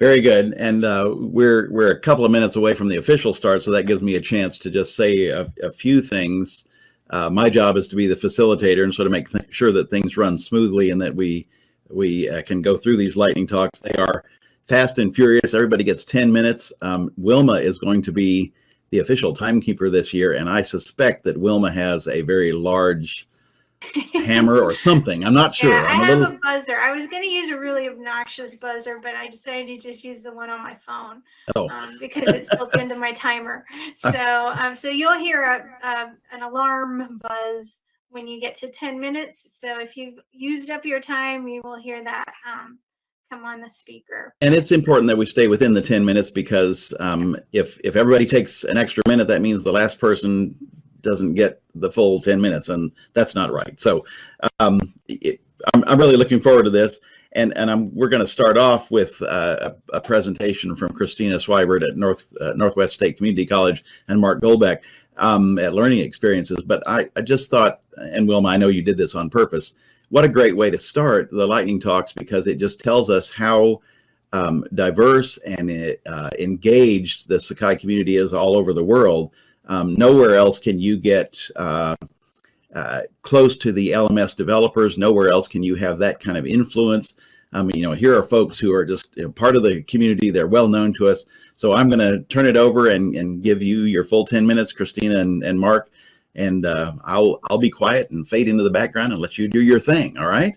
Very good. And uh, we're we're a couple of minutes away from the official start, so that gives me a chance to just say a, a few things. Uh, my job is to be the facilitator and sort of make sure that things run smoothly and that we we uh, can go through these lightning talks. They are fast and furious. Everybody gets 10 minutes. Um, Wilma is going to be the official timekeeper this year, and I suspect that Wilma has a very large hammer or something. I'm not sure. Yeah, I I'm have a little. a buzzer. I was going to use a really obnoxious buzzer, but I decided to just use the one on my phone Oh, um, because it's built into my timer. So, um, so you'll hear a, a, an alarm buzz when you get to 10 minutes. So if you've used up your time, you will hear that um, come on the speaker. and it's important that we stay within the 10 minutes because um, if if everybody takes an extra minute, that means the last person doesn't get the full 10 minutes, and that's not right. So um, it, I'm, I'm really looking forward to this. And, and I'm, we're going to start off with uh, a, a presentation from Christina Swibert at North uh, Northwest State Community College and Mark Goldbeck um, at Learning Experiences. But I, I just thought, and Wilma, I know you did this on purpose. What a great way to start the lightning talks because it just tells us how um, diverse and uh, engaged the Sakai community is all over the world. Um, nowhere else can you get uh, uh, close to the LMS developers. Nowhere else can you have that kind of influence. I mean, you know, here are folks who are just you know, part of the community. They're well known to us. So I'm going to turn it over and, and give you your full 10 minutes, Christina and, and Mark. And uh, I'll, I'll be quiet and fade into the background and let you do your thing. All right.